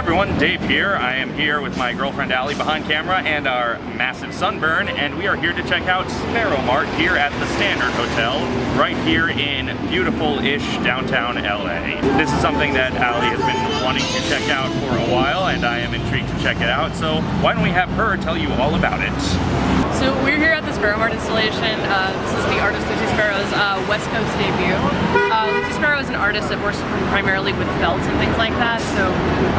everyone, Dave here. I am here with my girlfriend Allie behind camera and our massive sunburn, and we are here to check out Sparrow Mart here at the Standard Hotel, right here in beautiful-ish downtown LA. This is something that Allie has been wanting to check out for a while, and I am intrigued to check it out, so why don't we have her tell you all about it. So we're here at the Sparrow Mart installation. Uh, this is the artist Lucy Sparrow's uh, West Coast debut. Uh, Lucy Sparrow is an artist that works primarily with felts and things like that. So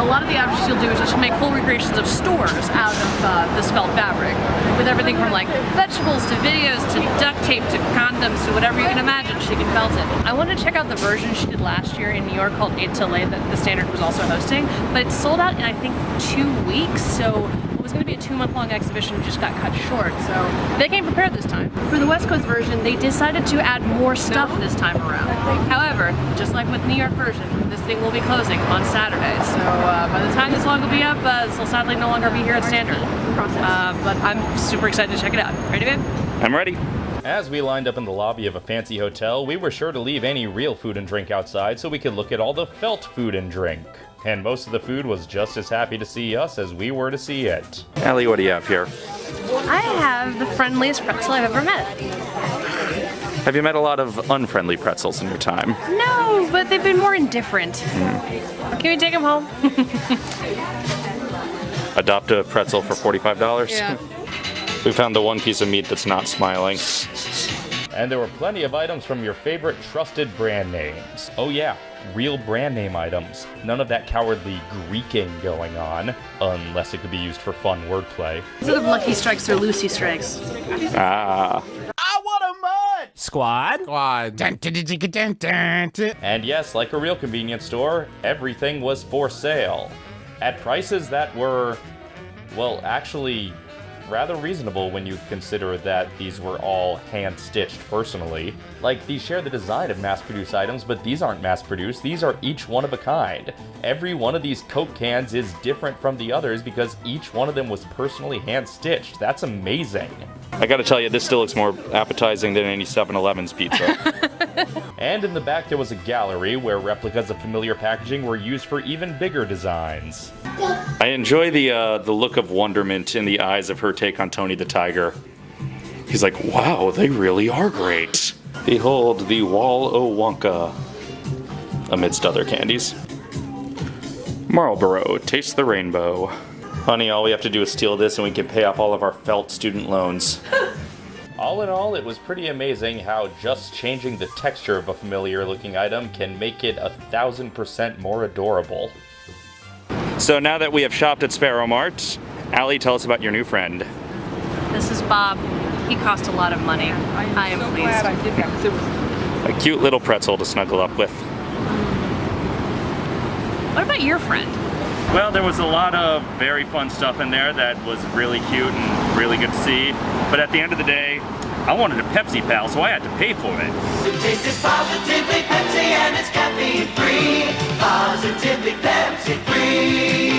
a lot of the objects she'll do is she'll make full recreations of stores out of uh, this felt fabric, with everything from like vegetables to videos to duct tape to condoms to whatever you can imagine. She can felt it. I wanted to check out the version she did last year in New York called 8 Till Late that the Standard was also hosting, but it sold out in I think two weeks. So it was going to be a two month long exhibition just got cut short so they came prepared this time. For the West Coast version they decided to add more stuff this time around. However, just like with New York version, this thing will be closing on Saturday so uh, by the time this vlog will be up uh, this will sadly no longer be here at Standard. Uh, but I'm super excited to check it out. Ready babe? I'm ready. As we lined up in the lobby of a fancy hotel, we were sure to leave any real food and drink outside so we could look at all the felt food and drink. And most of the food was just as happy to see us as we were to see it. Allie, what do you have here? I have the friendliest pretzel I've ever met. Have you met a lot of unfriendly pretzels in your time? No, but they've been more indifferent. Hmm. Can we take them home? Adopt a pretzel for $45? Yeah. We found the one piece of meat that's not smiling. And there were plenty of items from your favorite trusted brand names. Oh yeah, real brand name items. None of that cowardly Greeking going on, unless it could be used for fun wordplay. Instead of Lucky Strikes or Lucy Strikes. Ah. Squad. Squad. Dun, dun, dun, dun, dun, dun, dun. And yes, like a real convenience store, everything was for sale. At prices that were, well, actually rather reasonable when you consider that these were all hand-stitched personally. Like, these share the design of mass-produced items, but these aren't mass-produced, these are each one of a kind. Every one of these Coke cans is different from the others because each one of them was personally hand-stitched. That's amazing. I gotta tell you, this still looks more appetizing than any 7-Eleven's pizza. and in the back there was a gallery where replicas of familiar packaging were used for even bigger designs. I enjoy the uh, the look of wonderment in the eyes of her take on Tony the Tiger. He's like, wow, they really are great. Behold the Wall o Wonka, amidst other candies. Marlboro, taste the rainbow. Honey, all we have to do is steal this and we can pay off all of our felt student loans. all in all, it was pretty amazing how just changing the texture of a familiar looking item can make it a thousand percent more adorable. So now that we have shopped at Sparrow Mart, Allie, tell us about your new friend. This is Bob. He cost a lot of money. I am so pleased. glad I did that 'cause it was A cute little pretzel to snuggle up with. What about your friend? Well, there was a lot of very fun stuff in there that was really cute and really good to see. But at the end of the day, I wanted a Pepsi Pal, so I had to pay for it. The taste is positively Pepsi and it's caffeine free. Positively Pepsi free. Pepsi free.